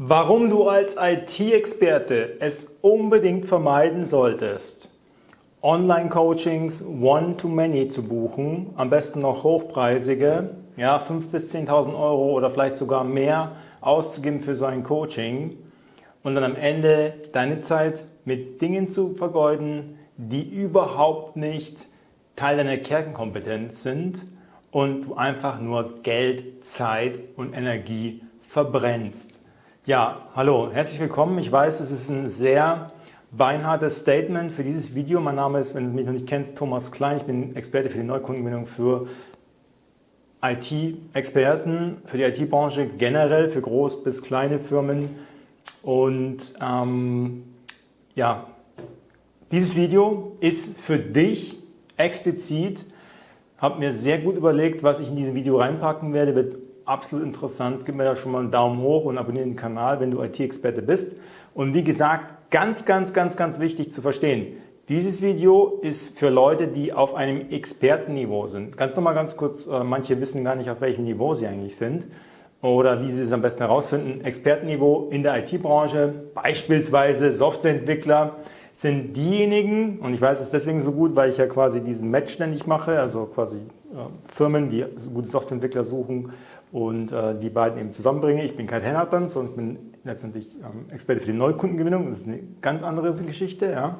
Warum du als IT-Experte es unbedingt vermeiden solltest, Online-Coachings One-to-Many zu buchen, am besten noch hochpreisige, ja 5.000 bis 10.000 Euro oder vielleicht sogar mehr auszugeben für so ein Coaching und dann am Ende deine Zeit mit Dingen zu vergeuden, die überhaupt nicht Teil deiner Kernkompetenz sind und du einfach nur Geld, Zeit und Energie verbrennst. Ja, hallo, herzlich willkommen. Ich weiß, es ist ein sehr beinhartes Statement für dieses Video. Mein Name ist, wenn du mich noch nicht kennst, Thomas Klein. Ich bin Experte für die Neukundengewinnung für IT-Experten, für die IT-Branche generell, für groß bis kleine Firmen. Und ähm, ja, dieses Video ist für dich explizit, habe mir sehr gut überlegt, was ich in diesem Video reinpacken werde, wird absolut interessant. Gib mir da schon mal einen Daumen hoch und abonniere den Kanal, wenn du IT-Experte bist. Und wie gesagt, ganz, ganz, ganz, ganz wichtig zu verstehen. Dieses Video ist für Leute, die auf einem Expertenniveau sind. Ganz nochmal ganz kurz, äh, manche wissen gar nicht, auf welchem Niveau sie eigentlich sind oder wie sie es am besten herausfinden. Expertenniveau in der IT-Branche, beispielsweise Softwareentwickler, sind diejenigen, und ich weiß es deswegen so gut, weil ich ja quasi diesen Match ständig mache, also quasi äh, Firmen, die gute Softwareentwickler suchen und äh, die beiden eben zusammenbringe. Ich bin kein sondern ich bin letztendlich ähm, Experte für die Neukundengewinnung. Das ist eine ganz andere Geschichte. Ja.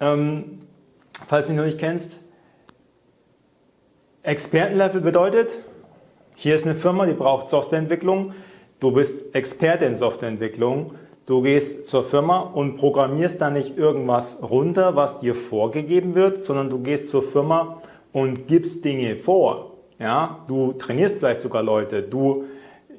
Ähm, falls du mich noch nicht kennst, Expertenlevel bedeutet, hier ist eine Firma, die braucht Softwareentwicklung. Du bist Experte in Softwareentwicklung. Du gehst zur Firma und programmierst da nicht irgendwas runter, was dir vorgegeben wird, sondern du gehst zur Firma und gibst Dinge vor. Ja, du trainierst vielleicht sogar Leute, du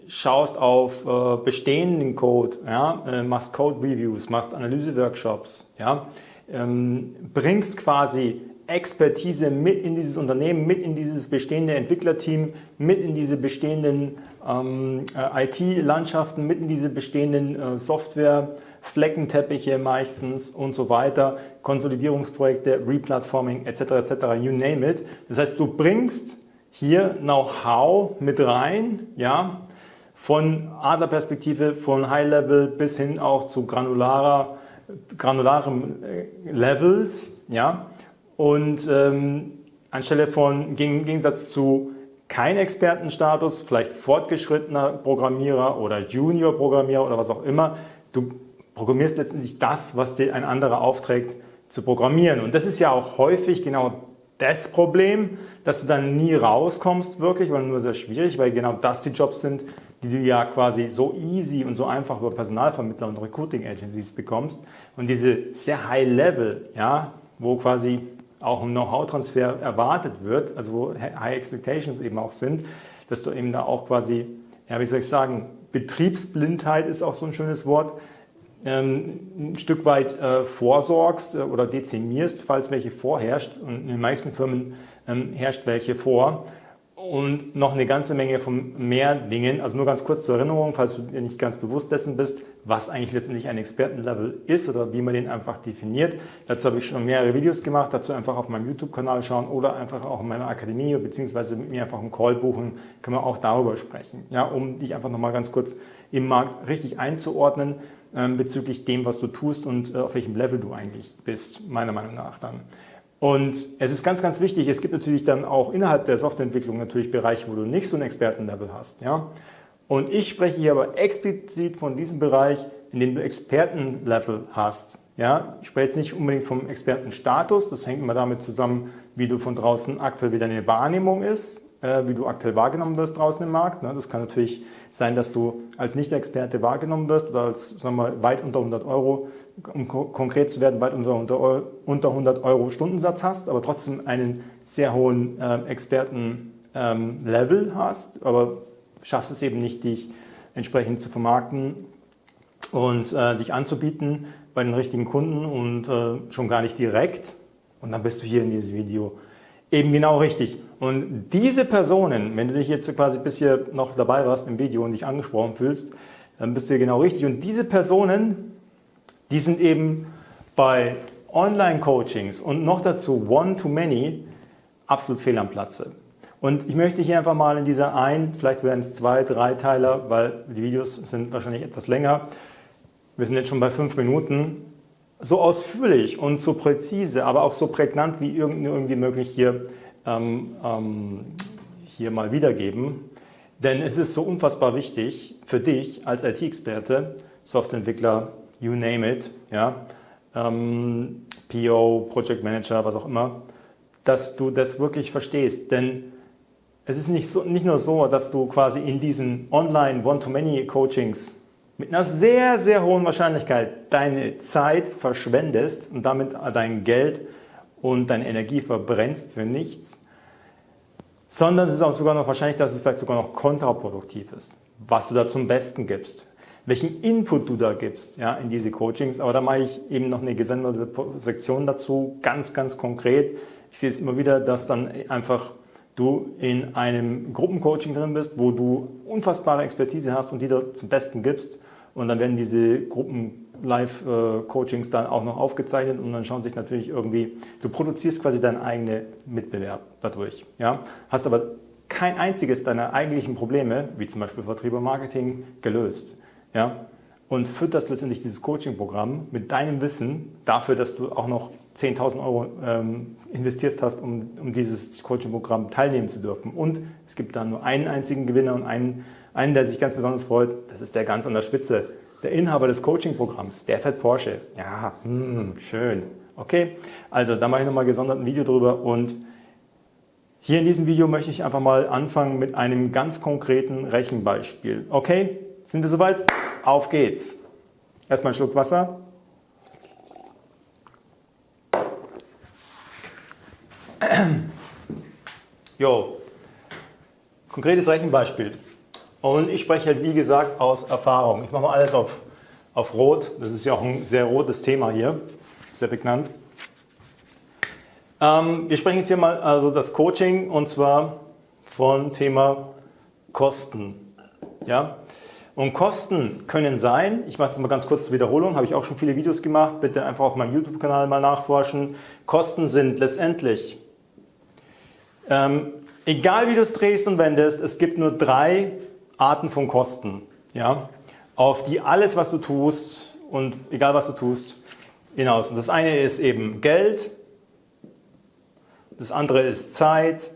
schaust auf äh, bestehenden Code, ja, äh, machst Code Reviews, machst Analyse-Workshops, ja, ähm, bringst quasi Expertise mit in dieses Unternehmen, mit in dieses bestehende Entwicklerteam, mit in diese bestehenden ähm, äh, IT-Landschaften, mit in diese bestehenden äh, Software, Fleckenteppiche meistens und so weiter, Konsolidierungsprojekte, Replatforming etc. etc. You name it. Das heißt, du bringst hier Know-how mit rein, ja, von Adlerperspektive, von High-Level bis hin auch zu granularer, granularem äh, Levels, ja, und ähm, anstelle von, im Gegensatz zu kein Expertenstatus, vielleicht fortgeschrittener Programmierer oder Junior-Programmierer oder was auch immer, du programmierst letztendlich das, was dir ein anderer aufträgt zu programmieren. Und das ist ja auch häufig genau das Problem, dass du dann nie rauskommst wirklich oder nur sehr schwierig, weil genau das die Jobs sind, die du ja quasi so easy und so einfach über Personalvermittler und Recruiting Agencies bekommst. Und diese sehr High Level, ja, wo quasi auch ein Know-how-Transfer erwartet wird, also wo High Expectations eben auch sind, dass du eben da auch quasi, ja, wie soll ich sagen, Betriebsblindheit ist auch so ein schönes Wort, ein Stück weit äh, vorsorgst äh, oder dezimierst, falls welche vorherrscht. Und in den meisten Firmen ähm, herrscht welche vor. Und noch eine ganze Menge von mehr Dingen. Also nur ganz kurz zur Erinnerung, falls du dir nicht ganz bewusst dessen bist, was eigentlich letztendlich ein Expertenlevel ist oder wie man den einfach definiert. Dazu habe ich schon mehrere Videos gemacht. Dazu einfach auf meinem YouTube-Kanal schauen oder einfach auch in meiner Akademie beziehungsweise mit mir einfach einen Call buchen. Können wir auch darüber sprechen. Ja, um dich einfach nochmal ganz kurz im Markt richtig einzuordnen ähm, bezüglich dem, was du tust und äh, auf welchem Level du eigentlich bist, meiner Meinung nach dann. Und es ist ganz, ganz wichtig, es gibt natürlich dann auch innerhalb der Softwareentwicklung natürlich Bereiche, wo du nicht so ein Expertenlevel hast. Ja? Und ich spreche hier aber explizit von diesem Bereich, in dem du Expertenlevel hast. Ja? Ich spreche jetzt nicht unbedingt vom Expertenstatus, das hängt immer damit zusammen, wie du von draußen aktuell wie deine Wahrnehmung ist, äh, wie du aktuell wahrgenommen wirst draußen im Markt. Ne? Das kann natürlich sein, dass du als Nicht-Experte wahrgenommen wirst oder als sagen wir, weit unter 100 Euro, um konkret zu werden, weit unter, unter, unter 100 Euro Stundensatz hast, aber trotzdem einen sehr hohen äh, Experten-Level ähm, hast, aber schaffst es eben nicht, dich entsprechend zu vermarkten und äh, dich anzubieten bei den richtigen Kunden und äh, schon gar nicht direkt. Und dann bist du hier in dieses Video eben genau richtig. Und diese Personen, wenn du dich jetzt quasi bis hier noch dabei warst im Video und dich angesprochen fühlst, dann bist du hier genau richtig. Und diese Personen, die sind eben bei Online-Coachings und noch dazu One-to-Many absolut fehl am Platze. Und ich möchte hier einfach mal in dieser ein, vielleicht werden es zwei, drei Teiler, weil die Videos sind wahrscheinlich etwas länger. Wir sind jetzt schon bei fünf Minuten. So ausführlich und so präzise, aber auch so prägnant wie irgendwie möglich hier, ähm, ähm, hier mal wiedergeben. Denn es ist so unfassbar wichtig für dich als IT-Experte, Softwareentwickler, you name it, ja, ähm, PO, Project Manager, was auch immer, dass du das wirklich verstehst. Denn es ist nicht, so, nicht nur so, dass du quasi in diesen Online One-to-Many-Coachings mit einer sehr, sehr hohen Wahrscheinlichkeit deine Zeit verschwendest und damit dein Geld und deine Energie verbrennst für nichts, sondern es ist auch sogar noch wahrscheinlich, dass es vielleicht sogar noch kontraproduktiv ist, was du da zum Besten gibst, welchen Input du da gibst ja, in diese Coachings. Aber da mache ich eben noch eine gesonderte Sektion dazu, ganz, ganz konkret. Ich sehe es immer wieder, dass dann einfach du in einem Gruppencoaching drin bist, wo du unfassbare Expertise hast und die du zum Besten gibst. Und dann werden diese Gruppen-Live-Coachings dann auch noch aufgezeichnet und dann schauen sich natürlich irgendwie, du produzierst quasi deinen eigenen Mitbewerb dadurch. Ja? Hast aber kein einziges deiner eigentlichen Probleme, wie zum Beispiel Vertrieb und Marketing, gelöst. Ja? Und fütterst letztendlich dieses Coaching-Programm mit deinem Wissen dafür, dass du auch noch 10.000 Euro ähm, investiert hast, um, um dieses Coaching-Programm teilnehmen zu dürfen. Und es gibt da nur einen einzigen Gewinner und einen, einen, der sich ganz besonders freut. Das ist der ganz an der Spitze, der Inhaber des Coaching-Programms, der fährt Porsche. Ja, hm, schön. Okay, also da mache ich nochmal gesondert ein Video drüber und hier in diesem Video möchte ich einfach mal anfangen mit einem ganz konkreten Rechenbeispiel. Okay, sind wir soweit? Auf geht's. Erstmal einen Schluck Wasser. Jo, konkretes Rechenbeispiel. Und ich spreche halt wie gesagt aus Erfahrung. Ich mache mal alles auf, auf Rot. Das ist ja auch ein sehr rotes Thema hier, sehr prägnant. Ähm, wir sprechen jetzt hier mal also das Coaching und zwar von Thema Kosten. Ja? Und Kosten können sein, ich mache das mal ganz kurz zur Wiederholung, habe ich auch schon viele Videos gemacht, bitte einfach auf meinem YouTube-Kanal mal nachforschen. Kosten sind letztendlich ähm, egal wie du es drehst und wendest, es gibt nur drei Arten von Kosten, ja, auf die alles, was du tust und egal was du tust, hinaus. Und das eine ist eben Geld, das andere ist Zeit,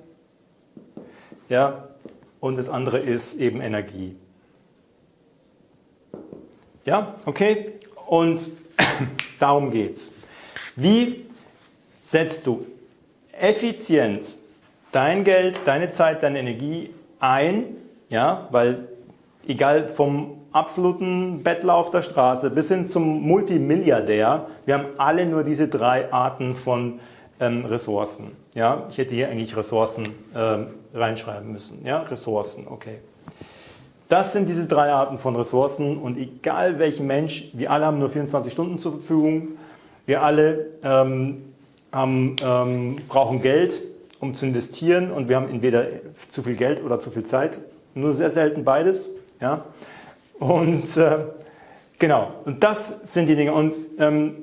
ja, und das andere ist eben Energie. Ja, okay? Und darum geht's. Wie setzt du effizient dein Geld, deine Zeit, deine Energie ein, ja, weil egal vom absoluten Bettler auf der Straße bis hin zum Multimilliardär, wir haben alle nur diese drei Arten von ähm, Ressourcen. Ja, ich hätte hier eigentlich Ressourcen ähm, reinschreiben müssen. Ja, Ressourcen, okay. Das sind diese drei Arten von Ressourcen und egal welchen Mensch, wir alle haben nur 24 Stunden zur Verfügung, wir alle ähm, haben, ähm, brauchen Geld, um zu investieren und wir haben entweder zu viel Geld oder zu viel Zeit. Nur sehr selten beides. Ja? Und äh, genau, und das sind die Dinge. Und ähm,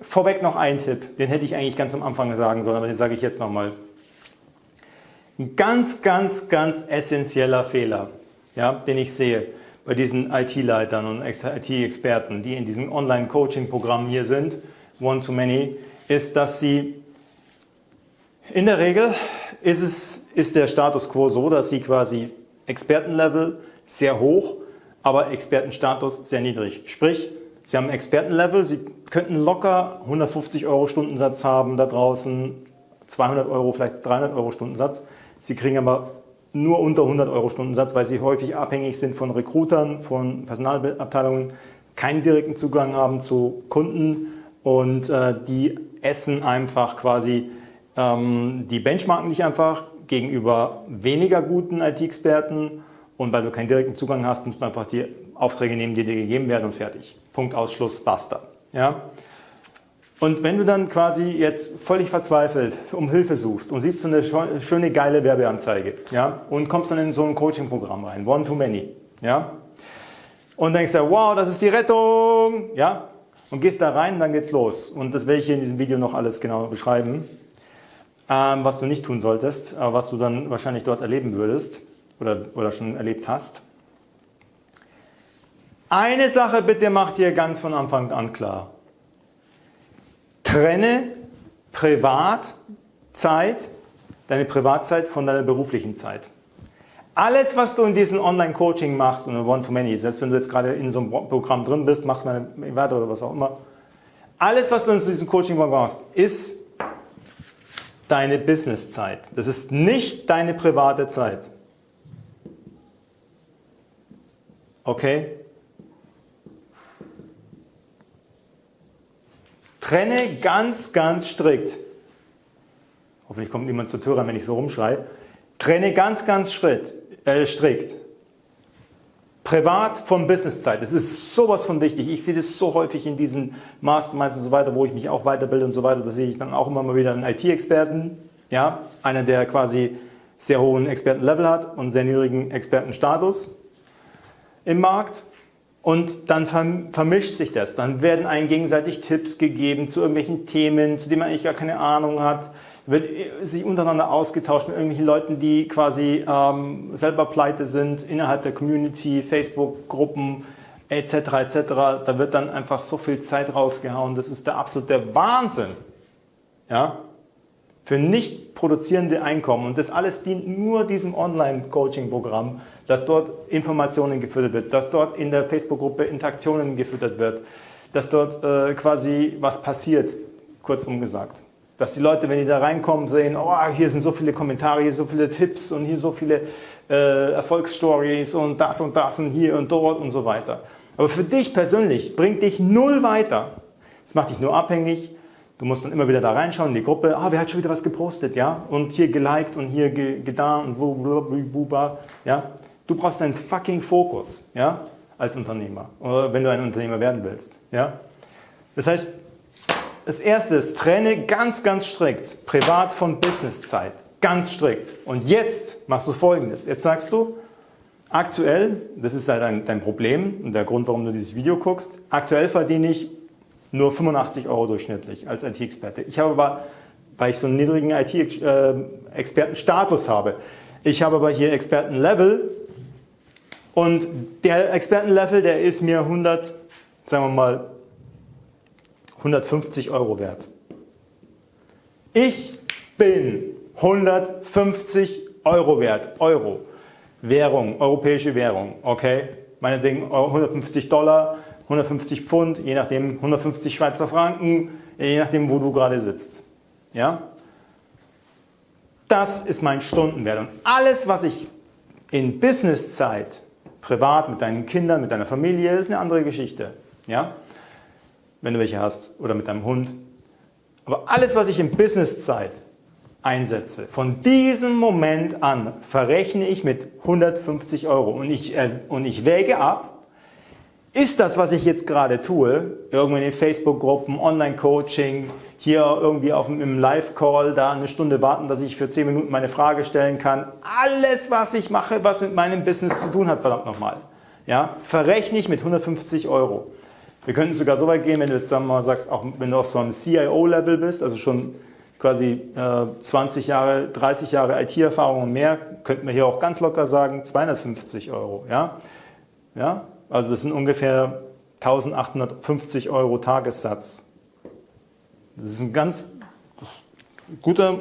vorweg noch ein Tipp, den hätte ich eigentlich ganz am Anfang sagen sollen, aber den sage ich jetzt nochmal. Ein ganz, ganz, ganz essentieller Fehler, ja, den ich sehe bei diesen IT-Leitern und IT-Experten, die in diesem Online-Coaching-Programm hier sind, One-to-Many, ist, dass sie in der Regel ist, es, ist der Status quo so, dass Sie quasi Expertenlevel sehr hoch, aber Expertenstatus sehr niedrig. Sprich, Sie haben Expertenlevel, Sie könnten locker 150 Euro Stundensatz haben da draußen, 200 Euro, vielleicht 300 Euro Stundensatz. Sie kriegen aber nur unter 100 Euro Stundensatz, weil Sie häufig abhängig sind von Recruitern, von Personalabteilungen, keinen direkten Zugang haben zu Kunden und äh, die essen einfach quasi ähm, die benchmarken dich einfach gegenüber weniger guten IT-Experten und weil du keinen direkten Zugang hast, musst du einfach die Aufträge nehmen, die dir gegeben werden und fertig. Punkt, Ausschluss, basta. Ja? Und wenn du dann quasi jetzt völlig verzweifelt um Hilfe suchst und siehst so eine schöne, geile Werbeanzeige ja? und kommst dann in so ein Coaching-Programm rein, One-to-Many, ja? und denkst dir, wow, das ist die Rettung, ja? und gehst da rein, dann geht's los. Und das werde ich hier in diesem Video noch alles genau beschreiben. Ähm, was du nicht tun solltest, äh, was du dann wahrscheinlich dort erleben würdest oder, oder schon erlebt hast. Eine Sache bitte macht dir ganz von Anfang an klar. Trenne Privatzeit, deine Privatzeit von deiner beruflichen Zeit. Alles, was du in diesem Online-Coaching machst und One-to-Many, selbst wenn du jetzt gerade in so einem Programm drin bist, machst mal weiter oder was auch immer, alles, was du in diesem Coaching machst, ist deine Businesszeit. Das ist nicht deine private Zeit. Okay? Trenne ganz, ganz strikt. Hoffentlich kommt niemand zur Tür rein, wenn ich so rumschreie. Trenne ganz, ganz äh, strikt. Privat von Businesszeit. Das ist sowas von wichtig. Ich sehe das so häufig in diesen Masterminds und so weiter, wo ich mich auch weiterbilde und so weiter. Da sehe ich dann auch immer mal wieder einen IT-Experten. Ja, einer, der quasi sehr hohen Expertenlevel hat und sehr niedrigen Expertenstatus im Markt. Und dann vermischt sich das. Dann werden einem gegenseitig Tipps gegeben zu irgendwelchen Themen, zu denen man eigentlich gar keine Ahnung hat. Wird sich untereinander ausgetauscht mit irgendwelchen Leuten, die quasi ähm, selber pleite sind, innerhalb der Community, Facebook-Gruppen etc. etc. Da wird dann einfach so viel Zeit rausgehauen. Das ist der absolute Wahnsinn. Ja? Für nicht produzierende Einkommen. Und das alles dient nur diesem Online-Coaching-Programm dass dort Informationen gefüttert wird, dass dort in der Facebook-Gruppe Interaktionen gefüttert wird, dass dort äh, quasi was passiert, kurzum gesagt. Dass die Leute, wenn die da reinkommen, sehen, oh, hier sind so viele Kommentare, hier so viele Tipps und hier so viele äh, Erfolgsstories und das und das und hier und dort und so weiter. Aber für dich persönlich bringt dich null weiter. Es macht dich nur abhängig. Du musst dann immer wieder da reinschauen in die Gruppe. Ah, wer hat schon wieder was gepostet, ja? Und hier geliked und hier getan und blablabla, ja? Du brauchst einen fucking Fokus, ja, als Unternehmer, oder wenn du ein Unternehmer werden willst, ja. Das heißt, das erste ist, trenne ganz, ganz strikt Privat von Businesszeit. Ganz strikt. Und jetzt machst du folgendes. Jetzt sagst du, aktuell, das ist halt dein, dein Problem und der Grund, warum du dieses Video guckst, aktuell verdiene ich nur 85 Euro durchschnittlich als IT-Experte. Ich habe aber, weil ich so einen niedrigen IT-Expertenstatus habe, ich habe aber hier Expertenlevel und der Expertenlevel, der ist mir 100, sagen wir mal, 150 Euro wert. Ich bin 150 Euro wert. Euro. Währung, europäische Währung. Okay? Meinetwegen 150 Dollar, 150 Pfund, je nachdem 150 Schweizer Franken, je nachdem, wo du gerade sitzt. Ja? Das ist mein Stundenwert. Und alles, was ich in Businesszeit privat, mit deinen Kindern, mit deiner Familie, ist eine andere Geschichte. Ja? Wenn du welche hast oder mit deinem Hund. Aber alles, was ich in Businesszeit einsetze, von diesem Moment an verrechne ich mit 150 Euro und ich, äh, und ich wäge ab, ist das, was ich jetzt gerade tue, irgendwo in den Facebook-Gruppen, Online-Coaching, hier irgendwie auf einem Live-Call da eine Stunde warten, dass ich für 10 Minuten meine Frage stellen kann. Alles, was ich mache, was mit meinem Business zu tun hat, verdammt nochmal, ja, verrechne ich mit 150 Euro. Wir könnten sogar so weit gehen, wenn du jetzt sagen wir mal sagst, auch wenn du auf so einem CIO-Level bist, also schon quasi äh, 20 Jahre, 30 Jahre IT-Erfahrung und mehr, könnten wir hier auch ganz locker sagen 250 Euro. Ja? Ja? Also das sind ungefähr 1850 Euro Tagessatz. Das ist ein ganz guter,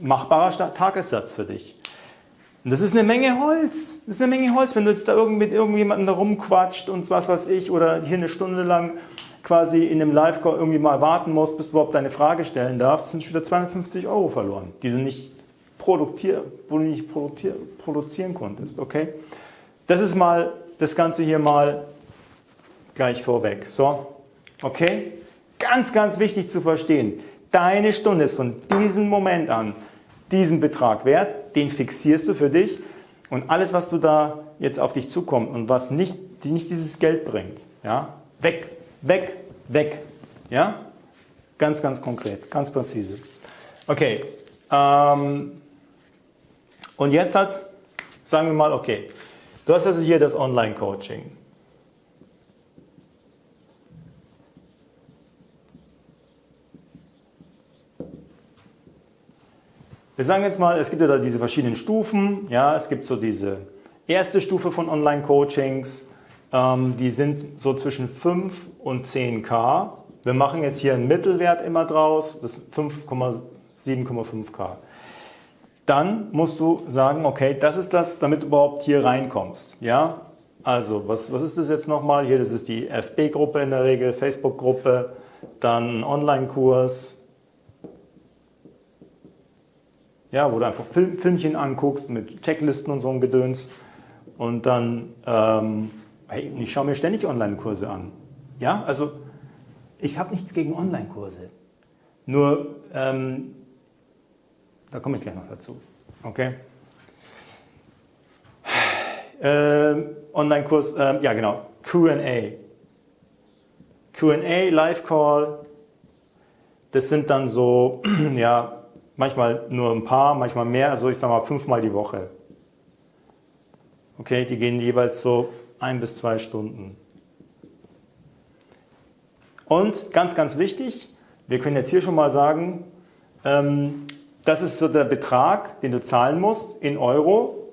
machbarer Tagessatz für dich. Und das ist eine Menge Holz. Das ist eine Menge Holz, wenn du jetzt da irgendwie mit irgendjemandem da rumquatscht und was weiß ich oder hier eine Stunde lang quasi in einem Live-Call irgendwie mal warten musst, bis du überhaupt deine Frage stellen darfst, sind schon wieder 250 Euro verloren, die du nicht, produktier, wo du nicht produzier, produzieren konntest. Okay? Das ist mal das Ganze hier mal gleich vorweg. So, okay? Ganz, ganz wichtig zu verstehen. Deine Stunde ist von diesem Moment an diesen Betrag wert, den fixierst du für dich und alles, was du da jetzt auf dich zukommt und was nicht, nicht dieses Geld bringt, ja, weg, weg, weg. Ja? Ganz, ganz konkret, ganz präzise. Okay, ähm, und jetzt hat, sagen wir mal, okay, du hast also hier das Online-Coaching. Wir sagen jetzt mal, es gibt ja da diese verschiedenen Stufen. Ja, es gibt so diese erste Stufe von Online-Coachings. Ähm, die sind so zwischen 5 und 10k. Wir machen jetzt hier einen Mittelwert immer draus, das ist 5,7,5k. Dann musst du sagen, okay, das ist das, damit du überhaupt hier reinkommst. Ja, also was, was ist das jetzt nochmal? Hier, das ist die FB-Gruppe in der Regel, Facebook-Gruppe, dann Online-Kurs, ja, wo du einfach Film, Filmchen anguckst mit Checklisten und so ein Gedöns. Und dann, ähm, hey, ich schaue mir ständig Online-Kurse an. Ja, also ich habe nichts gegen Online-Kurse. Nur, ähm, da komme ich gleich noch dazu. Okay? Äh, Online-Kurs, äh, ja genau, Q&A. Q&A, Live-Call, das sind dann so, ja, manchmal nur ein paar, manchmal mehr, also ich sage mal fünfmal die Woche. Okay, die gehen jeweils so ein bis zwei Stunden. Und ganz, ganz wichtig, wir können jetzt hier schon mal sagen, ähm, das ist so der Betrag, den du zahlen musst in Euro,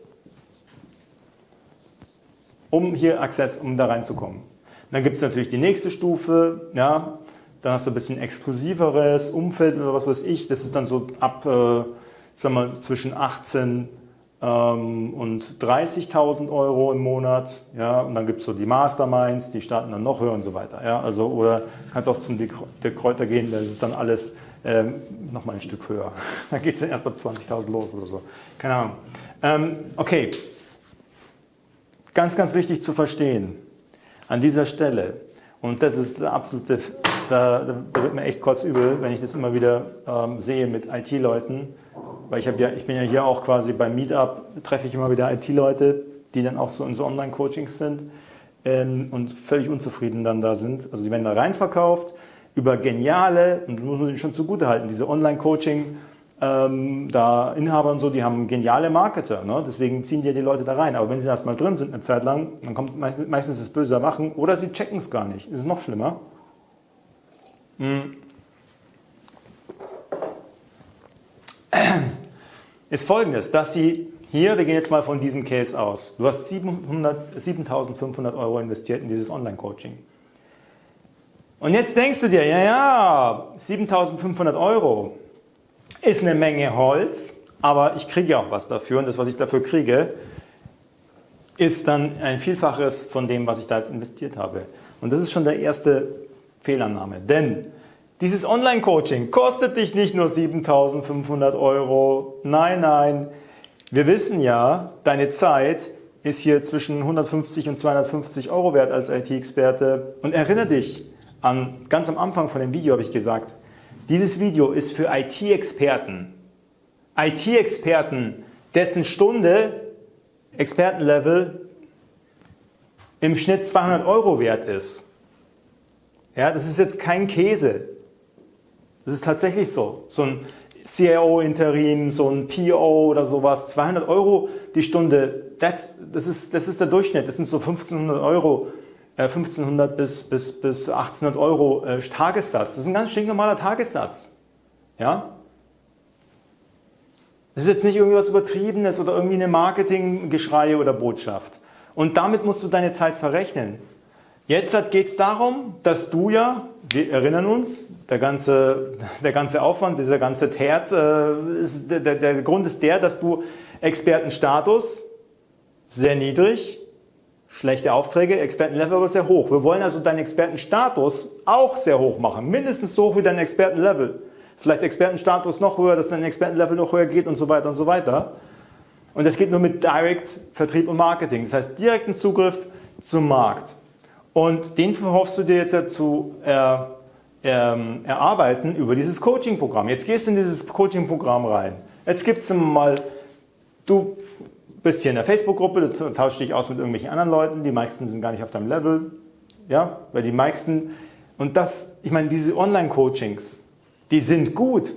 um hier Access, um da reinzukommen. Dann gibt es natürlich die nächste Stufe, ja, dann hast du ein bisschen exklusiveres Umfeld oder was weiß ich. Das ist dann so ab, äh, sagen wir, zwischen 18 ähm, und 30.000 Euro im Monat. Ja, und dann gibt es so die Masterminds, die starten dann noch höher und so weiter. Ja, also, oder kannst auch zum der Kräuter gehen, da ist dann alles ähm, nochmal ein Stück höher. Da geht es dann erst ab 20.000 los oder so. Keine Ahnung. Ähm, okay. Ganz, ganz wichtig zu verstehen an dieser Stelle. Und das ist der absolute da, da, wird mir echt kurz übel, wenn ich das immer wieder ähm, sehe mit IT-Leuten. Weil ich, ja, ich bin ja hier auch quasi beim Meetup, treffe ich immer wieder IT-Leute, die dann auch so in so Online-Coachings sind ähm, und völlig unzufrieden dann da sind. Also die werden da reinverkauft über geniale, und das muss man schon zugute halten, diese Online-Coaching- ähm, da Inhaber und so, die haben geniale Marketer, ne? deswegen ziehen die die Leute da rein. Aber wenn sie erstmal drin sind eine Zeit lang, dann kommt meistens das böse Erwachen oder sie checken es gar nicht. Das ist noch schlimmer. Hm. Ist folgendes, dass Sie hier, wir gehen jetzt mal von diesem Case aus, du hast 7.500 Euro investiert in dieses Online-Coaching. Und jetzt denkst du dir, ja, ja, 7.500 Euro ist eine Menge Holz, aber ich kriege ja auch was dafür und das, was ich dafür kriege, ist dann ein Vielfaches von dem, was ich da jetzt investiert habe. Und das ist schon der erste Fehlannahme. Denn dieses Online-Coaching kostet dich nicht nur 7.500 Euro. Nein, nein. Wir wissen ja, deine Zeit ist hier zwischen 150 und 250 Euro wert als IT-Experte. Und erinnere dich an, ganz am Anfang von dem Video habe ich gesagt, dieses Video ist für IT-Experten. IT-Experten, dessen Stunde, Expertenlevel, im Schnitt 200 Euro wert ist. Ja, das ist jetzt kein Käse. Das ist tatsächlich so. So ein CIO-Interim, so ein PO oder sowas, 200 Euro die Stunde, das, das, ist, das ist der Durchschnitt. Das sind so 1500 Euro, äh, 1500 bis, bis, bis 1800 Euro äh, Tagessatz. Das ist ein ganz stinknormaler Tagessatz. Ja? Das ist jetzt nicht irgendwas Übertriebenes oder irgendwie eine Marketinggeschrei oder Botschaft. Und damit musst du deine Zeit verrechnen. Jetzt geht es darum, dass du ja, wir erinnern uns, der ganze, der ganze Aufwand, dieser ganze Terz, äh, ist, der, der, Grund ist der, dass du Expertenstatus sehr niedrig, schlechte Aufträge, Expertenlevel aber sehr hoch. Wir wollen also deinen Expertenstatus auch sehr hoch machen, mindestens so hoch wie dein Expertenlevel. Vielleicht Expertenstatus noch höher, dass dein Expertenlevel noch höher geht und so weiter und so weiter. Und das geht nur mit Direct Vertrieb und Marketing, das heißt direkten Zugriff zum Markt. Und den verhoffst du dir jetzt zu er, ähm, erarbeiten über dieses Coaching-Programm. Jetzt gehst du in dieses Coaching-Programm rein. Jetzt gibt es mal, du bist hier in der Facebook-Gruppe, du tauschst dich aus mit irgendwelchen anderen Leuten, die meisten sind gar nicht auf deinem Level, ja, weil die meisten, und das, ich meine, diese Online-Coachings, die sind gut,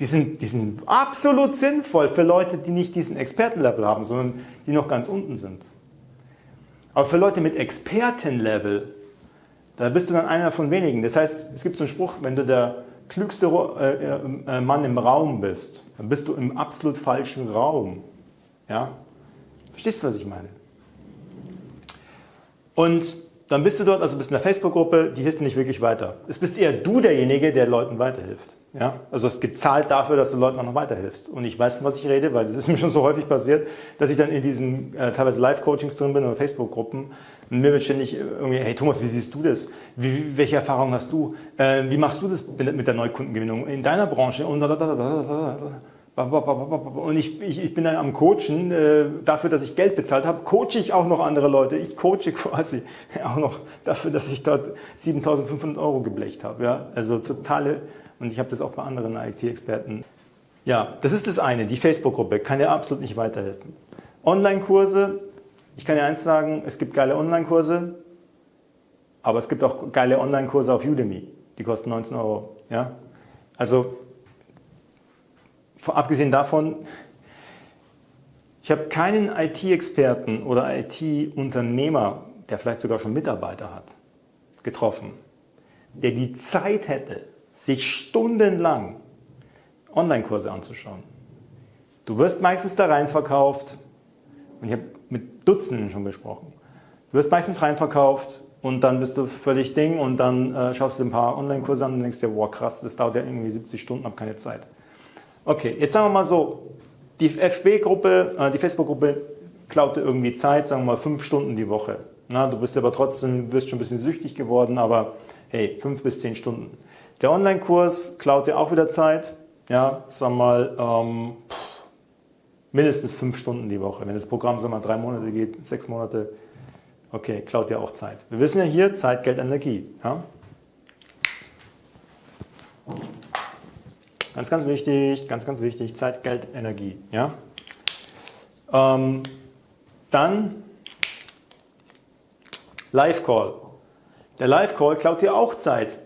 die sind, die sind absolut sinnvoll für Leute, die nicht diesen Expertenlevel haben, sondern die noch ganz unten sind. Aber für Leute mit Expertenlevel, da bist du dann einer von wenigen. Das heißt, es gibt so einen Spruch, wenn du der klügste äh, äh, Mann im Raum bist, dann bist du im absolut falschen Raum. Ja? Verstehst du, was ich meine? Und dann bist du dort, also bist in der Facebook-Gruppe, die hilft dir nicht wirklich weiter. Es bist eher du derjenige, der Leuten weiterhilft. Ja? Also es gezahlt dafür, dass du Leuten auch noch weiterhilfst. Und ich weiß, von was ich rede, weil das ist mir schon so häufig passiert, dass ich dann in diesen äh, teilweise Live-Coachings drin bin oder Facebook-Gruppen und mir wird ständig irgendwie, hey Thomas, wie siehst du das? Wie, welche Erfahrungen hast du? Äh, wie machst du das mit der Neukundengewinnung in deiner Branche? Und, und ich, ich, ich bin dann am Coachen, äh, dafür, dass ich Geld bezahlt habe, coache ich auch noch andere Leute. Ich coache quasi auch noch dafür, dass ich dort 7.500 Euro geblecht habe. Ja? Also totale und ich habe das auch bei anderen IT-Experten. Ja, das ist das eine, die Facebook-Gruppe kann dir absolut nicht weiterhelfen. Online-Kurse, ich kann dir eins sagen, es gibt geile Online-Kurse, aber es gibt auch geile Online-Kurse auf Udemy, die kosten 19 Euro. Ja? Also, abgesehen davon, ich habe keinen IT-Experten oder IT-Unternehmer, der vielleicht sogar schon Mitarbeiter hat, getroffen, der die Zeit hätte, sich stundenlang Online-Kurse anzuschauen. Du wirst meistens da reinverkauft, und ich habe mit Dutzenden schon gesprochen, du wirst meistens reinverkauft und dann bist du völlig Ding und dann äh, schaust du ein paar Online-Kurse an und denkst dir, wow krass, das dauert ja irgendwie 70 Stunden, habe keine Zeit. Okay, jetzt sagen wir mal so, die FB-Gruppe, äh, die Facebook-Gruppe klaut dir irgendwie Zeit, sagen wir mal fünf Stunden die Woche. Na, du bist aber trotzdem, wirst schon ein bisschen süchtig geworden, aber hey, fünf bis zehn Stunden. Der Online-Kurs klaut dir auch wieder Zeit. Ja, sag mal, ähm, mindestens fünf Stunden die Woche. Wenn das Programm sag mal, drei Monate geht, sechs Monate, okay, klaut dir auch Zeit. Wir wissen ja hier, Zeit, Geld, Energie. Ja? Ganz, ganz wichtig, ganz, ganz wichtig, Zeit, Geld, Energie. Ja? Ähm, dann Live-Call. Der Live-Call klaut dir auch Zeit.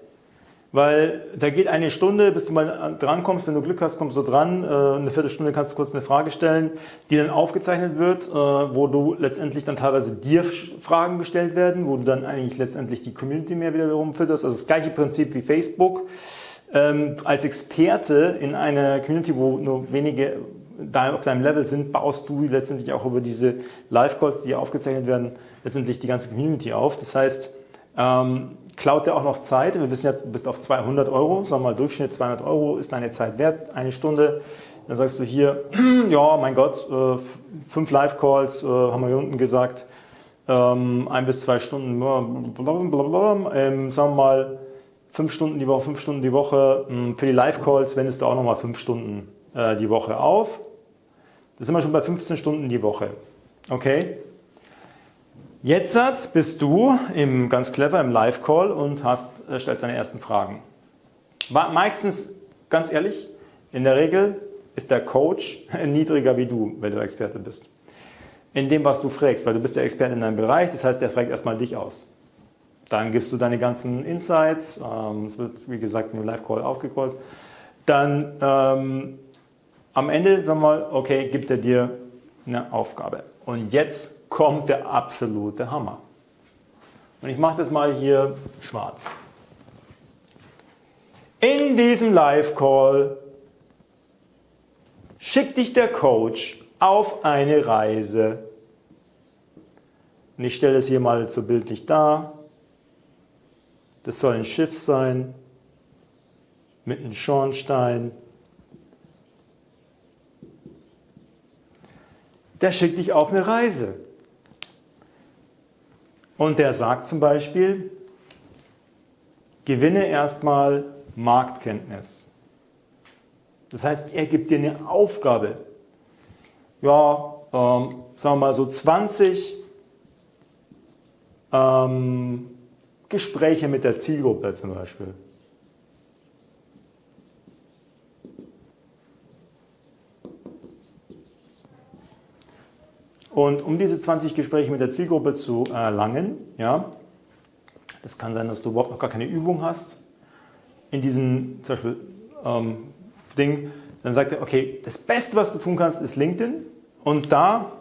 Weil da geht eine Stunde, bis du mal drankommst. Wenn du Glück hast, kommst du dran. Äh, eine Viertelstunde kannst du kurz eine Frage stellen, die dann aufgezeichnet wird, äh, wo du letztendlich dann teilweise dir Fragen gestellt werden, wo du dann eigentlich letztendlich die Community mehr wiederum fütterst. Also das gleiche Prinzip wie Facebook. Ähm, als Experte in einer Community, wo nur wenige da auf deinem Level sind, baust du letztendlich auch über diese Live-Calls, die aufgezeichnet werden, letztendlich die ganze Community auf. Das heißt, ähm, klaut dir auch noch Zeit. Wir wissen ja, du bist auf 200 Euro, sagen wir mal Durchschnitt 200 Euro ist deine Zeit wert, eine Stunde. Dann sagst du hier, ja, mein Gott, äh, fünf Live-Calls, äh, haben wir hier unten gesagt, ähm, ein bis zwei Stunden, blablabla, ähm, sagen wir mal, fünf Stunden die Woche, fünf Stunden die Woche. Ähm, für die Live-Calls wendest du auch nochmal fünf Stunden äh, die Woche auf. Da sind wir schon bei 15 Stunden die Woche. Okay? Jetzt bist du im, ganz clever im Live-Call und hast, äh, stellst deine ersten Fragen. Meistens, ganz ehrlich, in der Regel ist der Coach niedriger wie du, wenn du Experte bist. In dem, was du fragst, weil du bist der Experte in deinem Bereich, das heißt, der fragt erstmal dich aus. Dann gibst du deine ganzen Insights, ähm, es wird, wie gesagt, im Live-Call aufgecallt. Dann ähm, am Ende, sagen wir mal, okay, gibt er dir eine Aufgabe. Und jetzt kommt der absolute Hammer. Und ich mache das mal hier schwarz. In diesem Live-Call schickt dich der Coach auf eine Reise. Und ich stelle es hier mal so bildlich dar. Das soll ein Schiff sein mit einem Schornstein. Der schickt dich auf eine Reise. Und der sagt zum Beispiel, gewinne erstmal Marktkenntnis. Das heißt, er gibt dir eine Aufgabe. Ja, ähm, sagen wir mal so 20 ähm, Gespräche mit der Zielgruppe zum Beispiel. Und um diese 20 Gespräche mit der Zielgruppe zu erlangen, ja, das kann sein, dass du überhaupt noch gar keine Übung hast, in diesem zum Beispiel ähm, Ding, dann sagt er, okay, das Beste, was du tun kannst, ist LinkedIn und da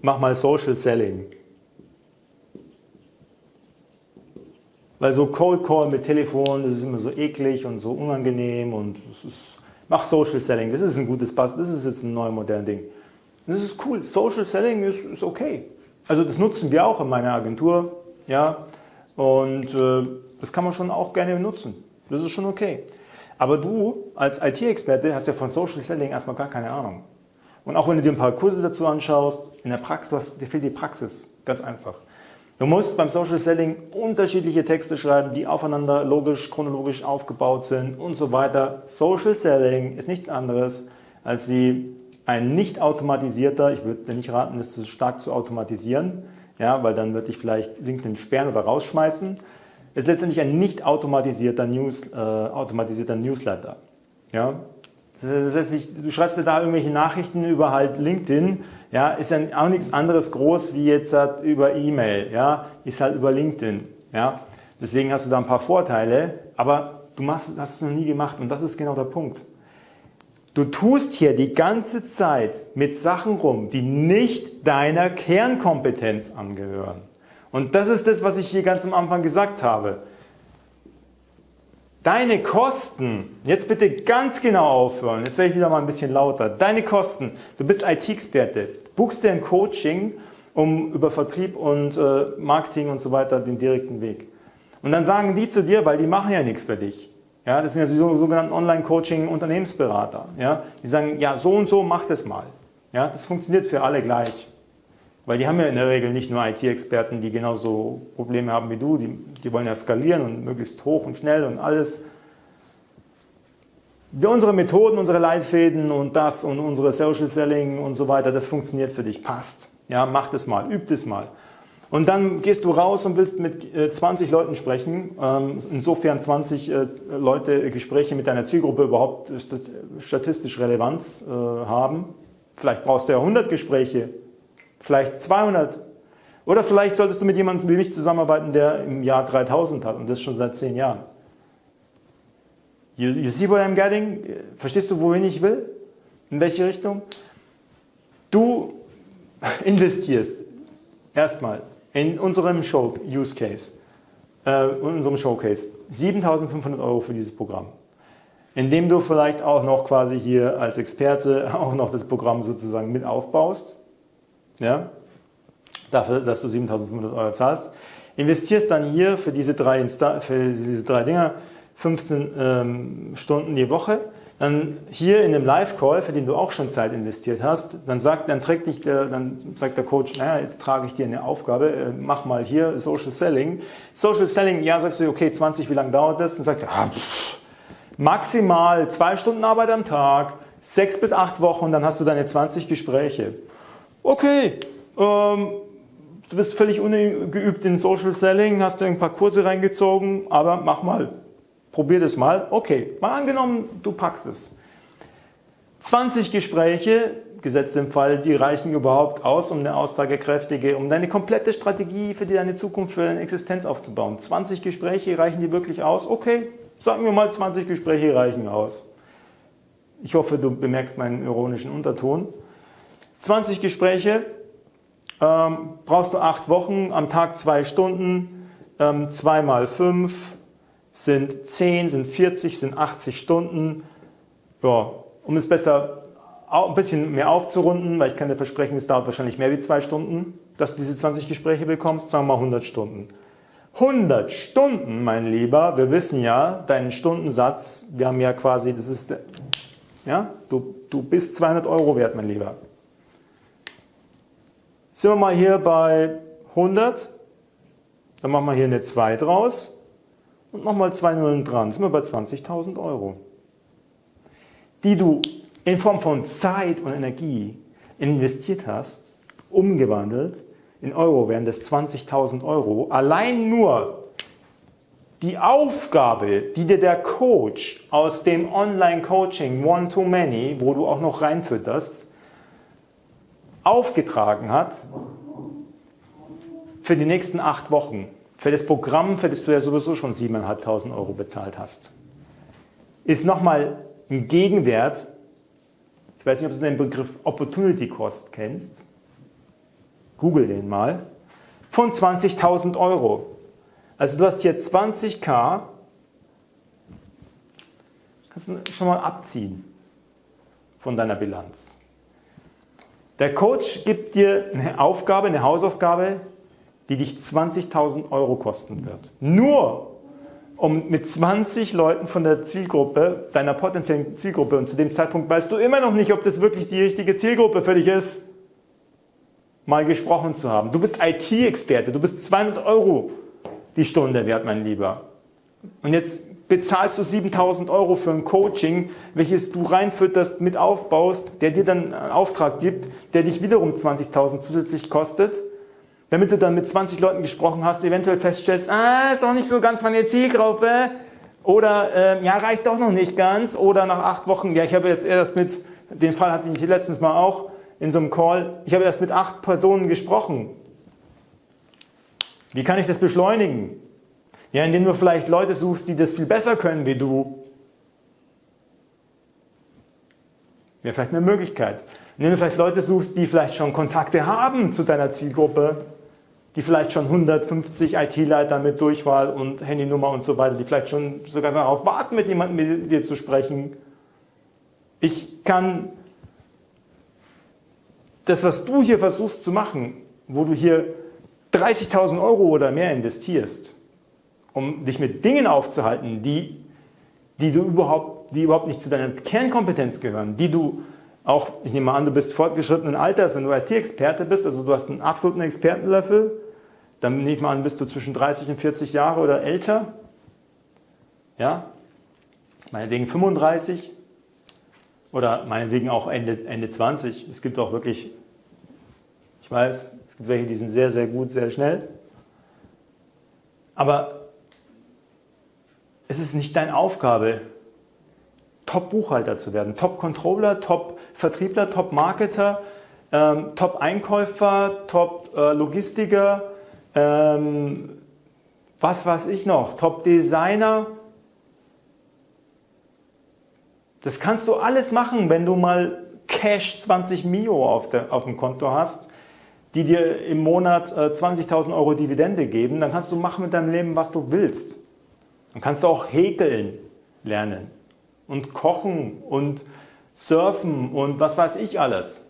mach mal Social Selling. Weil so Cold Call mit Telefon, das ist immer so eklig und so unangenehm und es ist, mach Social Selling, das ist ein gutes Pass, das ist jetzt ein neues modernes Ding. Und das ist cool, Social Selling ist, ist okay. Also das nutzen wir auch in meiner Agentur, ja, und äh, das kann man schon auch gerne nutzen. Das ist schon okay. Aber du als IT-Experte hast ja von Social Selling erstmal gar keine Ahnung. Und auch wenn du dir ein paar Kurse dazu anschaust, in der Praxis, dir fehlt die Praxis, ganz einfach. Du musst beim Social Selling unterschiedliche Texte schreiben, die aufeinander logisch, chronologisch aufgebaut sind und so weiter. Social Selling ist nichts anderes als wie ein nicht automatisierter, ich würde dir nicht raten, das zu stark zu automatisieren, ja, weil dann wird dich vielleicht LinkedIn sperren oder rausschmeißen, ist letztendlich ein nicht automatisierter, News, äh, automatisierter Newsletter. Ja? Das heißt, du schreibst dir da irgendwelche Nachrichten über halt LinkedIn, ja, ist ja auch nichts anderes groß wie jetzt halt über E-Mail, ja, ist halt über LinkedIn. Ja. Deswegen hast du da ein paar Vorteile, aber du machst, hast es noch nie gemacht und das ist genau der Punkt. Du tust hier die ganze Zeit mit Sachen rum, die nicht deiner Kernkompetenz angehören. Und das ist das, was ich hier ganz am Anfang gesagt habe. Deine Kosten, jetzt bitte ganz genau aufhören, jetzt werde ich wieder mal ein bisschen lauter. Deine Kosten, du bist IT-Experte, buchst dir ein Coaching, um über Vertrieb und äh, Marketing und so weiter den direkten Weg. Und dann sagen die zu dir, weil die machen ja nichts für dich. Ja, das sind ja die sogenannten Online-Coaching-Unternehmensberater. Ja, die sagen, ja, so und so, mach das mal. Ja, das funktioniert für alle gleich. Weil die haben ja in der Regel nicht nur IT-Experten, die genauso Probleme haben wie du, die, die wollen ja skalieren und möglichst hoch und schnell und alles. Wir, unsere Methoden, unsere Leitfäden und das und unsere Social Selling und so weiter, das funktioniert für dich, passt. Ja, mach das mal, üb das mal. Und dann gehst du raus und willst mit 20 äh, Leuten sprechen, ähm, insofern 20 äh, Leute Gespräche mit deiner Zielgruppe überhaupt statistisch Relevanz äh, haben. Vielleicht brauchst du ja 100 Gespräche vielleicht 200. Oder vielleicht solltest du mit jemandem wie mich zusammenarbeiten, der im Jahr 3000 hat und das schon seit 10 Jahren. You, you see what I'm getting? Verstehst du, wohin ich will? In welche Richtung? Du investierst erstmal in unserem Show Use Case, äh, in unserem Showcase 7.500 Euro für dieses Programm, indem du vielleicht auch noch quasi hier als Experte auch noch das Programm sozusagen mit aufbaust ja, dafür, dass du 7.500 Euro zahlst, investierst dann hier für diese drei, Insta für diese drei Dinger 15 ähm, Stunden die Woche, dann hier in dem Live-Call, für den du auch schon Zeit investiert hast, dann sagt, dann trägt dich der, dann sagt der Coach, naja, jetzt trage ich dir eine Aufgabe, äh, mach mal hier Social Selling. Social Selling, ja, sagst du, okay, 20, wie lange dauert das? Dann sagt er, ah, maximal zwei Stunden Arbeit am Tag, sechs bis acht Wochen, dann hast du deine 20 Gespräche okay, ähm, du bist völlig ungeübt in Social Selling, hast dir ein paar Kurse reingezogen, aber mach mal, probier das mal. Okay, mal angenommen, du packst es. 20 Gespräche, gesetzt im Fall, die reichen überhaupt aus, um eine aussagekräftige, um deine komplette Strategie für deine Zukunft, für deine Existenz aufzubauen. 20 Gespräche, reichen die wirklich aus? Okay, sagen wir mal 20 Gespräche reichen aus. Ich hoffe, du bemerkst meinen ironischen Unterton. 20 Gespräche, ähm, brauchst du acht Wochen, am Tag zwei Stunden, ähm, 2 mal 5 sind 10, sind 40, sind 80 Stunden. Ja, um es besser ein bisschen mehr aufzurunden, weil ich kann dir versprechen, es dauert wahrscheinlich mehr wie zwei Stunden, dass du diese 20 Gespräche bekommst, sagen wir mal 100 Stunden. 100 Stunden, mein Lieber, wir wissen ja, deinen Stundensatz, wir haben ja quasi, das ist, ja, du, du bist 200 Euro wert, mein Lieber. Sind wir mal hier bei 100, dann machen wir hier eine 2 draus und nochmal zwei Nullen dran, sind wir bei 20.000 Euro. Die du in Form von Zeit und Energie investiert hast, umgewandelt, in Euro wären das 20.000 Euro. Allein nur die Aufgabe, die dir der Coach aus dem Online-Coaching One-to-Many, wo du auch noch reinfütterst, aufgetragen hat für die nächsten acht Wochen, für das Programm, für das du ja sowieso schon 7.500 Euro bezahlt hast, ist nochmal ein Gegenwert, ich weiß nicht, ob du den Begriff Opportunity Cost kennst, google den mal, von 20.000 Euro. Also du hast hier 20k, kannst du schon mal abziehen von deiner Bilanz. Der Coach gibt dir eine Aufgabe, eine Hausaufgabe, die dich 20.000 Euro kosten wird. Nur um mit 20 Leuten von der Zielgruppe, deiner potenziellen Zielgruppe, und zu dem Zeitpunkt weißt du immer noch nicht, ob das wirklich die richtige Zielgruppe für dich ist, mal gesprochen zu haben. Du bist IT-Experte, du bist 200 Euro die Stunde wert, mein Lieber. Und jetzt bezahlst du 7000 Euro für ein Coaching, welches du reinfütterst, mit aufbaust, der dir dann einen Auftrag gibt, der dich wiederum 20.000 zusätzlich kostet, damit du dann mit 20 Leuten gesprochen hast, eventuell feststellst, ah, ist doch nicht so ganz meine Zielgruppe, oder äh, ja, reicht doch noch nicht ganz, oder nach acht Wochen, ja, ich habe jetzt erst mit, den Fall hatte ich letztens mal auch, in so einem Call, ich habe erst mit acht Personen gesprochen. Wie kann ich das beschleunigen? Ja, indem du vielleicht Leute suchst, die das viel besser können wie du. Wäre vielleicht eine Möglichkeit. Indem du vielleicht Leute suchst, die vielleicht schon Kontakte haben zu deiner Zielgruppe, die vielleicht schon 150 IT-Leiter mit Durchwahl und Handynummer und so weiter, die vielleicht schon sogar darauf warten, mit jemandem mit dir zu sprechen. Ich kann das, was du hier versuchst zu machen, wo du hier 30.000 Euro oder mehr investierst, um dich mit Dingen aufzuhalten, die, die, du überhaupt, die überhaupt nicht zu deiner Kernkompetenz gehören, die du auch, ich nehme mal an, du bist fortgeschrittenen Alters, wenn du IT-Experte bist, also du hast einen absoluten Expertenlevel, dann nehme ich mal an, bist du zwischen 30 und 40 Jahre oder älter, ja, meinetwegen 35, oder meinetwegen auch Ende, Ende 20. Es gibt auch wirklich, ich weiß, es gibt welche, die sind sehr, sehr gut, sehr schnell. Aber es ist nicht deine Aufgabe, Top-Buchhalter zu werden, Top-Controller, Top-Vertriebler, Top-Marketer, ähm, Top-Einkäufer, Top-Logistiker, ähm, was weiß ich noch, Top-Designer, Das kannst du alles machen, wenn du mal Cash 20 Mio auf, der, auf dem Konto hast, die dir im Monat äh, 20.000 Euro Dividende geben. Dann kannst du machen mit deinem Leben, was du willst. Dann kannst du auch häkeln lernen und kochen und surfen und was weiß ich alles.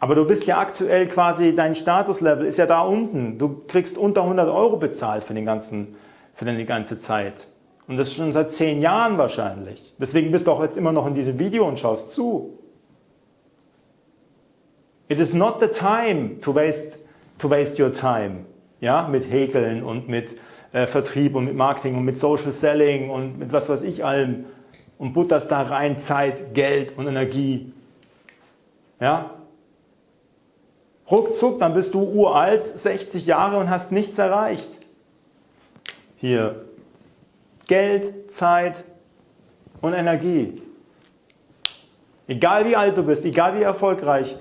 Aber du bist ja aktuell quasi, dein Statuslevel ist ja da unten. Du kriegst unter 100 Euro bezahlt für, den ganzen, für deine ganze Zeit. Und das schon seit zehn Jahren wahrscheinlich. Deswegen bist du auch jetzt immer noch in diesem Video und schaust zu. It is not the time to waste, to waste your time. Ja, mit Häkeln und mit äh, Vertrieb und mit Marketing und mit Social Selling und mit was weiß ich allem. Und butterst da rein Zeit, Geld und Energie. Ja? Ruckzuck, dann bist du uralt, 60 Jahre und hast nichts erreicht. Hier, Geld, Zeit und Energie. Egal wie alt du bist, egal wie erfolgreich,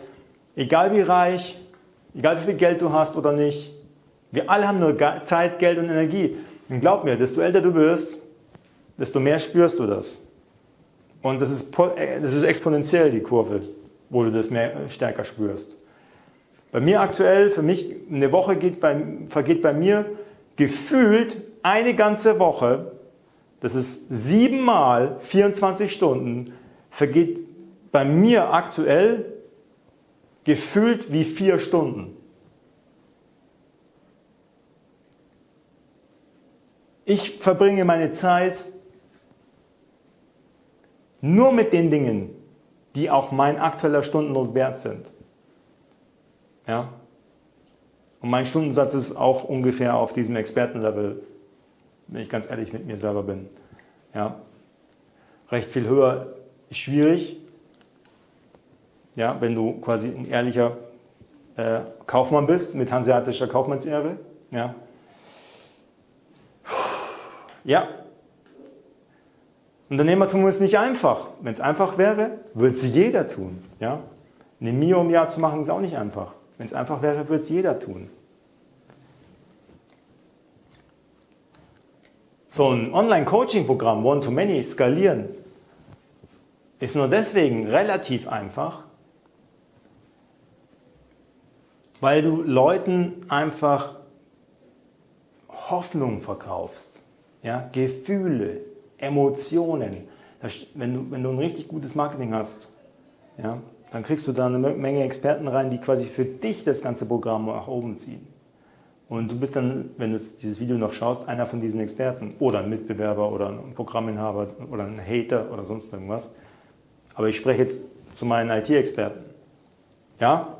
egal wie reich, egal wie viel Geld du hast oder nicht, wir alle haben nur Zeit, Geld und Energie. Und glaub mir, desto älter du wirst, desto mehr spürst du das. Und das ist, das ist exponentiell die Kurve, wo du das mehr, stärker spürst. Bei mir aktuell, für mich, eine Woche bei, vergeht bei mir gefühlt eine ganze Woche das ist siebenmal 24 Stunden, vergeht bei mir aktuell gefühlt wie vier Stunden. Ich verbringe meine Zeit nur mit den Dingen, die auch mein aktueller Stundenlohn wert sind. Ja? Und mein Stundensatz ist auch ungefähr auf diesem Expertenlevel wenn ich ganz ehrlich mit mir selber bin. Ja. Recht viel höher ist schwierig, ja, wenn du quasi ein ehrlicher äh, Kaufmann bist, mit hanseatischer Kaufmannsehre. Ja. Ja. Unternehmertum ist nicht einfach. Wenn es einfach wäre, würde es jeder tun. Ja. Eine Mio im Jahr zu machen ist auch nicht einfach. Wenn es einfach wäre, würde es jeder tun. So ein Online-Coaching-Programm, One-to-Many, skalieren, ist nur deswegen relativ einfach, weil du Leuten einfach Hoffnung verkaufst, ja, Gefühle, Emotionen. wenn, du, wenn du ein richtig gutes Marketing hast, ja, dann kriegst du da eine Menge Experten rein, die quasi für dich das ganze Programm nach oben ziehen. Und du bist dann, wenn du dieses Video noch schaust, einer von diesen Experten oder ein Mitbewerber oder ein Programminhaber oder ein Hater oder sonst irgendwas. Aber ich spreche jetzt zu meinen IT-Experten. Ja?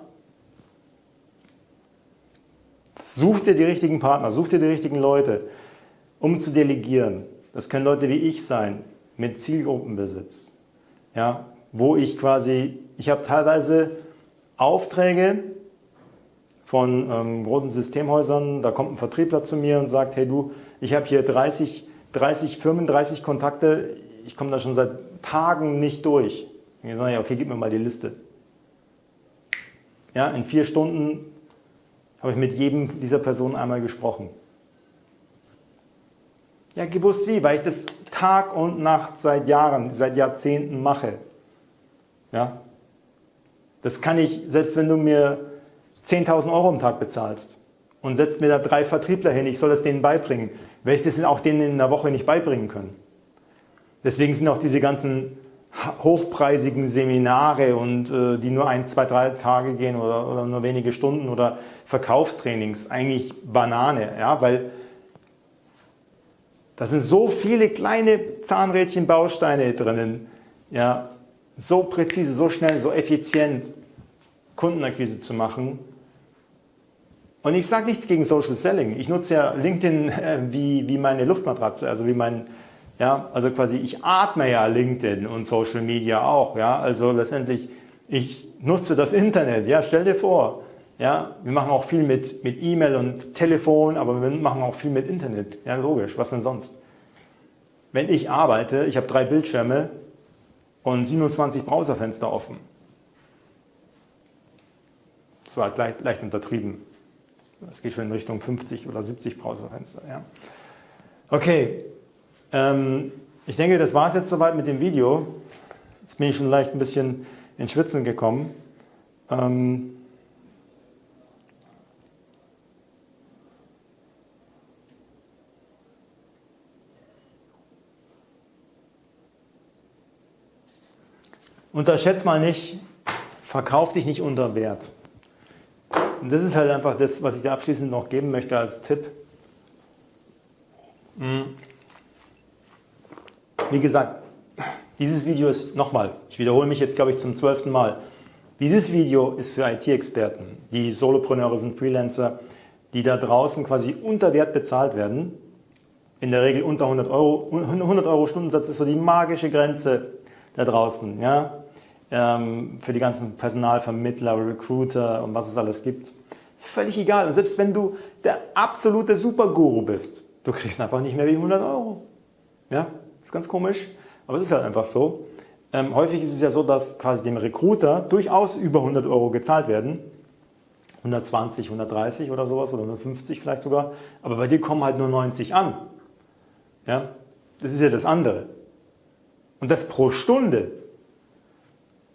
Such dir die richtigen Partner, such dir die richtigen Leute, um zu delegieren. Das können Leute wie ich sein, mit Zielgruppenbesitz. Ja? Wo ich quasi, ich habe teilweise Aufträge, von ähm, großen Systemhäusern, da kommt ein Vertriebler zu mir und sagt, hey du, ich habe hier 30, 30 Firmen, 30 Kontakte, ich komme da schon seit Tagen nicht durch. Und ich sage, ja, okay, gib mir mal die Liste. Ja, in vier Stunden habe ich mit jedem dieser Personen einmal gesprochen. Ja, gewusst wie, weil ich das Tag und Nacht seit Jahren, seit Jahrzehnten mache. Ja, das kann ich, selbst wenn du mir 10.000 Euro am Tag bezahlst und setzt mir da drei Vertriebler hin, ich soll das denen beibringen, werde ich das auch denen in einer Woche nicht beibringen können. Deswegen sind auch diese ganzen hochpreisigen Seminare und äh, die nur ein, zwei, drei Tage gehen oder, oder, nur wenige Stunden oder Verkaufstrainings eigentlich Banane, ja, weil da sind so viele kleine Zahnrädchen Bausteine drinnen, ja, so präzise, so schnell, so effizient Kundenakquise zu machen, und ich sage nichts gegen Social Selling. Ich nutze ja LinkedIn äh, wie, wie meine Luftmatratze, also wie mein, ja, also quasi ich atme ja LinkedIn und Social Media auch, ja, also letztendlich ich nutze das Internet, ja, stell dir vor, ja, wir machen auch viel mit mit E-Mail und Telefon, aber wir machen auch viel mit Internet, ja, logisch, was denn sonst? Wenn ich arbeite, ich habe drei Bildschirme und 27 Browserfenster offen. Das war leicht, leicht untertrieben. Das geht schon in Richtung 50 oder 70 Browserfenster. Ja. Okay, ähm, ich denke, das war es jetzt soweit mit dem Video. Jetzt bin ich schon leicht ein bisschen ins Schwitzen gekommen. Ähm, Unterschätzt mal nicht, verkauf dich nicht unter Wert. Und das ist halt einfach das, was ich dir abschließend noch geben möchte als Tipp. Hm. Wie gesagt, dieses Video ist, nochmal, ich wiederhole mich jetzt glaube ich zum zwölften Mal, dieses Video ist für IT-Experten, die Solopreneure sind, Freelancer, die da draußen quasi unter Wert bezahlt werden, in der Regel unter 100 Euro, 100 Euro Stundensatz ist so die magische Grenze da draußen. Ja? Ähm, für die ganzen Personalvermittler, Recruiter und was es alles gibt. Völlig egal. Und selbst wenn du der absolute Superguru bist, du kriegst einfach nicht mehr wie 100 Euro. Ja, ist ganz komisch, aber es ist halt einfach so. Ähm, häufig ist es ja so, dass quasi dem Recruiter durchaus über 100 Euro gezahlt werden. 120, 130 oder sowas oder 150 vielleicht sogar. Aber bei dir kommen halt nur 90 an. Ja, das ist ja das andere. Und das pro Stunde.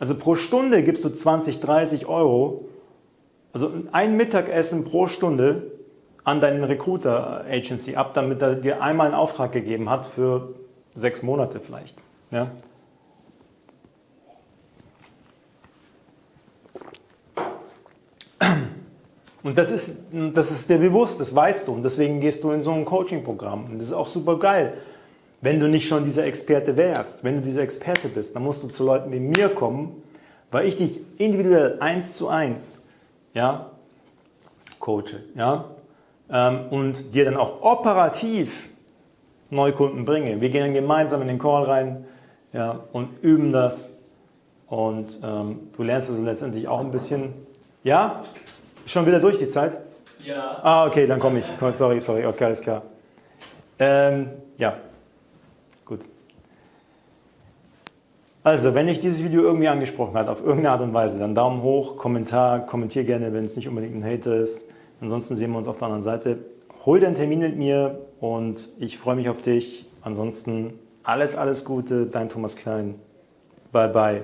Also pro Stunde gibst du 20, 30 Euro, also ein Mittagessen pro Stunde an deinen Recruiter Agency ab, damit er dir einmal einen Auftrag gegeben hat für sechs Monate vielleicht. Ja? Und das ist, das ist dir bewusst, das weißt du und deswegen gehst du in so ein Coaching-Programm und das ist auch super geil. Wenn du nicht schon dieser Experte wärst, wenn du dieser Experte bist, dann musst du zu Leuten wie mir kommen, weil ich dich individuell eins zu eins ja, coache ja, ähm, und dir dann auch operativ Neukunden bringe. Wir gehen dann gemeinsam in den Call rein ja, und üben das und ähm, du lernst also letztendlich auch ein bisschen. Ja? Schon wieder durch die Zeit? Ja. Ah, okay, dann komme ich. Sorry, sorry, okay, alles klar. Ähm, ja. Also, wenn dich dieses Video irgendwie angesprochen hat, auf irgendeine Art und Weise, dann Daumen hoch, Kommentar, kommentier gerne, wenn es nicht unbedingt ein Hater ist. Ansonsten sehen wir uns auf der anderen Seite. Hol dir Termin mit mir und ich freue mich auf dich. Ansonsten alles, alles Gute, dein Thomas Klein. Bye, bye.